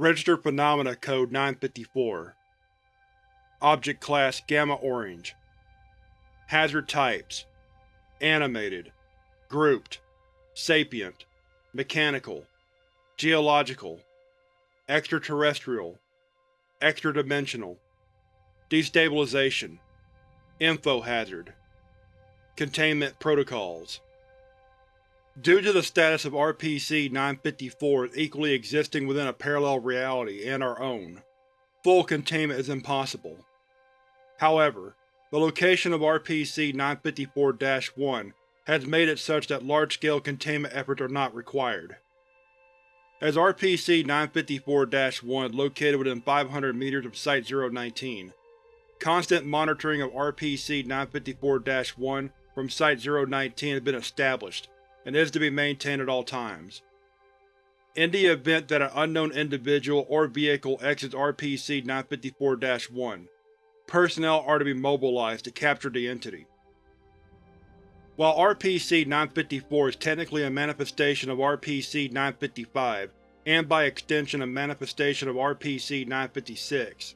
Registered Phenomena Code 954 Object Class Gamma Orange. Hazard Types. Animated. Grouped. Sapient. Mechanical. Geological. Extraterrestrial. Extradimensional. Destabilization. Info Hazard. Containment Protocols Due to the status of RPC-954 as equally existing within a parallel reality and our own, full containment is impossible. However, the location of RPC-954-1 has made it such that large-scale containment efforts are not required. As RPC-954-1 located within 500 meters of Site-019, constant monitoring of RPC-954-1 from Site-019 has been established and is to be maintained at all times. In the event that an unknown individual or vehicle exits RPC-954-1, personnel are to be mobilized to capture the entity. While RPC-954 is technically a manifestation of RPC-955, and by extension a manifestation of RPC-956,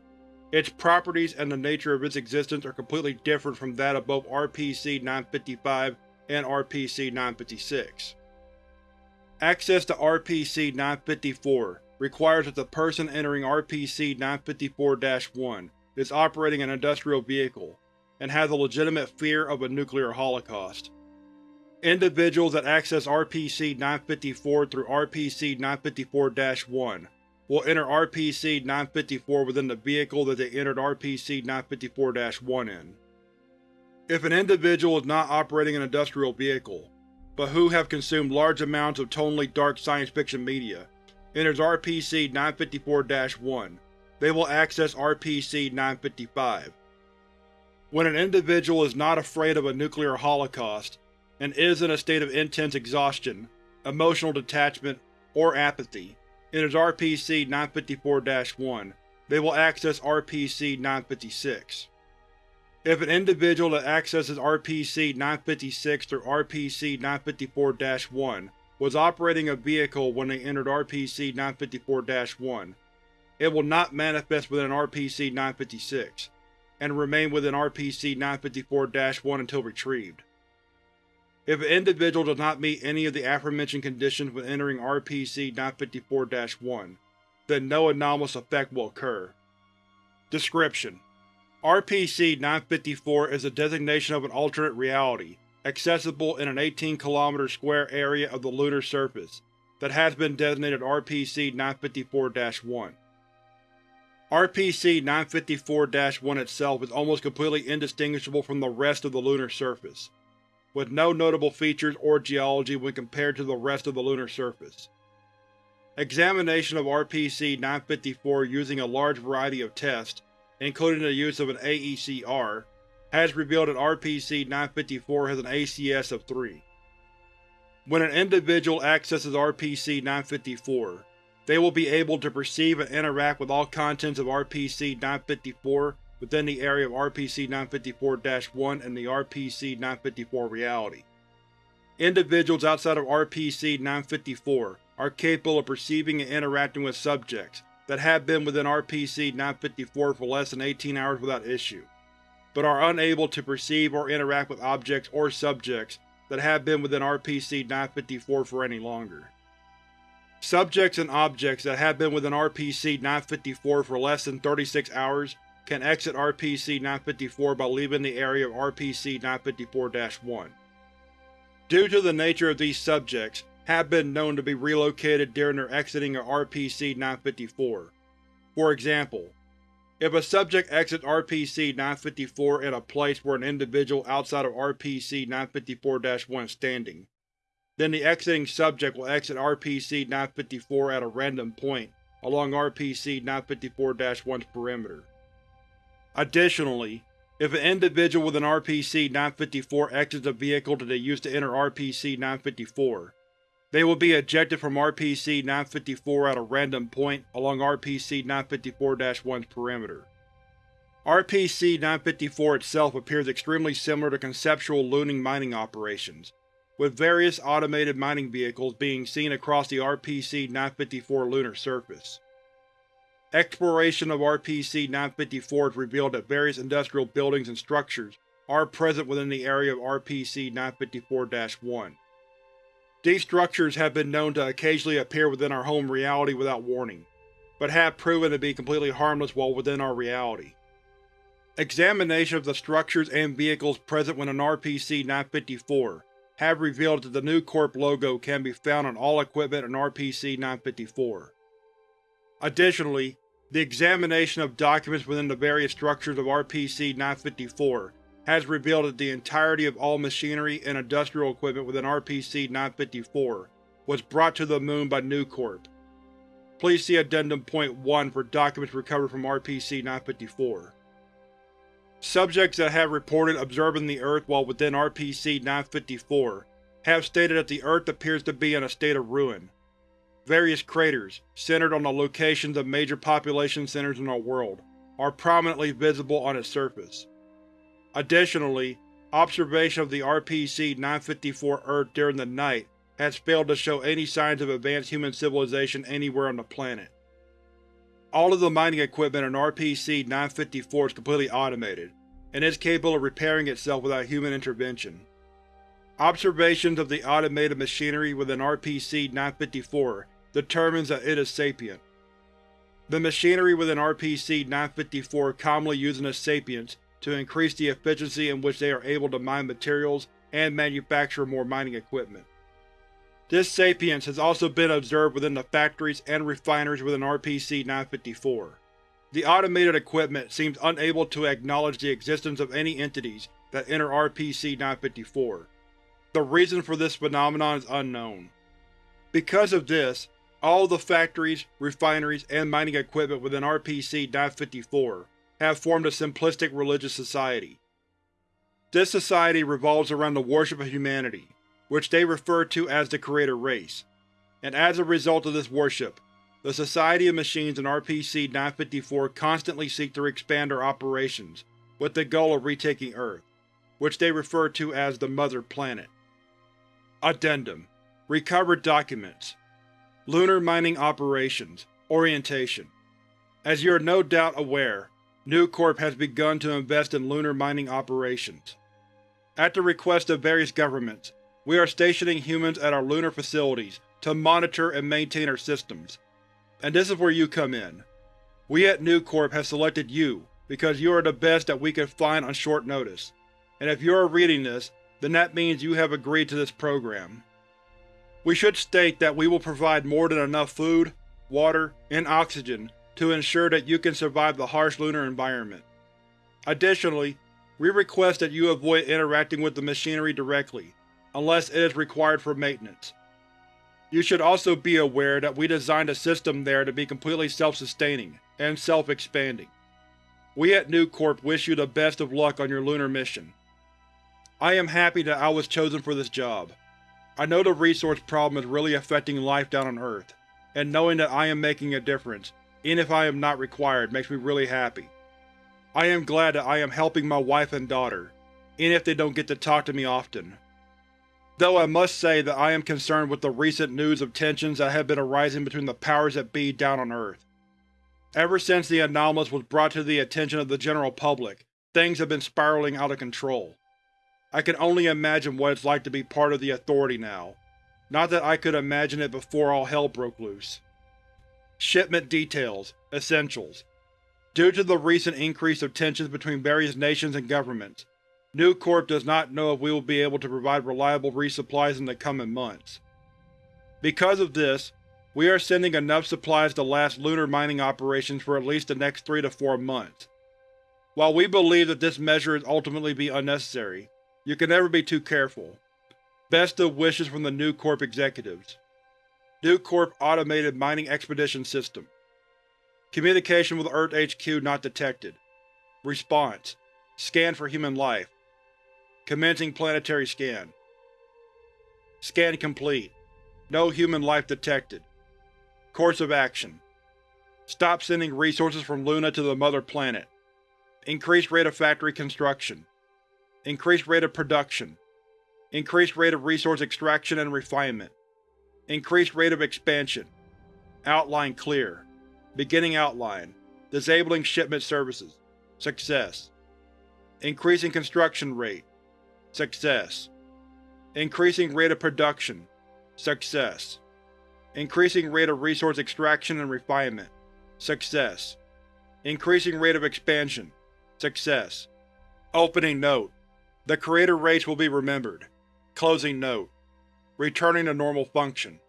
its properties and the nature of its existence are completely different from that of both RPC-955 and RPC-956. Access to RPC-954 requires that the person entering RPC-954-1 is operating an industrial vehicle, and has a legitimate fear of a nuclear holocaust. Individuals that access RPC-954 through RPC-954-1 will enter RPC-954 within the vehicle that they entered RPC-954-1 in. If an individual is not operating an industrial vehicle, but who have consumed large amounts of tonally dark science fiction media, enters RPC-954-1, they will access RPC-955. When an individual is not afraid of a nuclear holocaust, and is in a state of intense exhaustion, emotional detachment, or apathy, enters RPC-954-1, they will access RPC-956. If an individual that accesses RPC-956 through RPC-954-1 was operating a vehicle when they entered RPC-954-1, it will not manifest within RPC-956, and remain within RPC-954-1 until retrieved. If an individual does not meet any of the aforementioned conditions when entering RPC-954-1, then no anomalous effect will occur. Description: RPC-954 is a designation of an alternate reality, accessible in an 18 km square area of the lunar surface, that has been designated RPC-954-1. RPC-954-1 itself is almost completely indistinguishable from the rest of the lunar surface, with no notable features or geology when compared to the rest of the lunar surface. Examination of RPC-954 using a large variety of tests including the use of an AECR, has revealed that RPC-954 has an ACS of 3. When an individual accesses RPC-954, they will be able to perceive and interact with all contents of RPC-954 within the area of RPC-954-1 and the RPC-954 reality. Individuals outside of RPC-954 are capable of perceiving and interacting with subjects, that have been within RPC-954 for less than 18 hours without issue, but are unable to perceive or interact with objects or subjects that have been within RPC-954 for any longer. Subjects and objects that have been within RPC-954 for less than 36 hours can exit RPC-954 by leaving the area of RPC-954-1. Due to the nature of these subjects, have been known to be relocated during their exiting of RPC-954. For example, if a subject exits RPC-954 in a place where an individual outside of RPC-954-1 is standing, then the exiting subject will exit RPC-954 at a random point along RPC-954-1's perimeter. Additionally, if an individual with an RPC-954 exits a vehicle that they used to enter RPC-954, they will be ejected from RPC-954 at a random point along RPC-954-1's perimeter. RPC-954 itself appears extremely similar to conceptual looting mining operations, with various automated mining vehicles being seen across the RPC-954 lunar surface. Exploration of RPC-954 has revealed that various industrial buildings and structures are present within the area of RPC-954-1. These structures have been known to occasionally appear within our home reality without warning, but have proven to be completely harmless while within our reality. Examination of the structures and vehicles present within RPC-954 have revealed that the New Corp logo can be found on all equipment in RPC-954. Additionally, the examination of documents within the various structures of RPC-954 has revealed that the entirety of all machinery and industrial equipment within RPC-954 was brought to the Moon by New Corp. Please see Addendum Point 1 for documents recovered from RPC-954. Subjects that have reported observing the Earth while within RPC-954 have stated that the Earth appears to be in a state of ruin. Various craters, centered on the locations of major population centers in our world, are prominently visible on its surface. Additionally, observation of the RPC-954 Earth during the night has failed to show any signs of advanced human civilization anywhere on the planet. All of the mining equipment in RPC-954 is completely automated, and is capable of repairing itself without human intervention. Observations of the automated machinery within RPC-954 determines that it is sapient. The machinery within RPC-954 commonly uses as sapients to increase the efficiency in which they are able to mine materials and manufacture more mining equipment. This sapience has also been observed within the factories and refineries within RPC-954. The automated equipment seems unable to acknowledge the existence of any entities that enter RPC-954. The reason for this phenomenon is unknown. Because of this, all the factories, refineries, and mining equipment within RPC-954 have formed a simplistic religious society. This society revolves around the worship of humanity, which they refer to as the Creator Race, and as a result of this worship, the Society of Machines in RPC-954 constantly seek to expand their operations, with the goal of retaking Earth, which they refer to as the Mother Planet. Addendum. Recovered Documents. Lunar Mining Operations. Orientation. As you are no doubt aware, New Corp has begun to invest in lunar mining operations. At the request of various governments, we are stationing humans at our lunar facilities to monitor and maintain our systems. And this is where you come in. We at New Corp have selected you because you are the best that we could find on short notice, and if you are reading this, then that means you have agreed to this program. We should state that we will provide more than enough food, water, and oxygen to ensure that you can survive the harsh lunar environment. Additionally, we request that you avoid interacting with the machinery directly, unless it is required for maintenance. You should also be aware that we designed a system there to be completely self-sustaining and self-expanding. We at New Corp wish you the best of luck on your lunar mission. I am happy that I was chosen for this job. I know the resource problem is really affecting life down on Earth, and knowing that I am making a difference even if I am not required, makes me really happy. I am glad that I am helping my wife and daughter, even if they don't get to talk to me often. Though I must say that I am concerned with the recent news of tensions that have been arising between the powers that be down on Earth. Ever since the anomalous was brought to the attention of the general public, things have been spiraling out of control. I can only imagine what it's like to be part of the Authority now. Not that I could imagine it before all hell broke loose. Shipment Details Essentials Due to the recent increase of tensions between various nations and governments, New Corp does not know if we will be able to provide reliable resupplies in the coming months. Because of this, we are sending enough supplies to last lunar mining operations for at least the next three to four months. While we believe that this measure is ultimately be unnecessary, you can never be too careful. Best of wishes from the New Corp executives. New Corp Automated Mining Expedition System Communication with Earth HQ not detected. Response: Scan for human life. Commencing planetary scan. Scan complete. No human life detected. Course of action: Stop sending resources from Luna to the Mother Planet. Increased rate of factory construction. Increased rate of production. Increased rate of resource extraction and refinement. Increased rate of expansion. Outline clear. Beginning outline. Disabling shipment services. Success. Increasing construction rate. Success. Increasing rate of production. Success. Increasing rate of resource extraction and refinement. Success. Increasing rate of expansion. Success. Opening note. The creator race will be remembered. Closing note. Returning to normal function.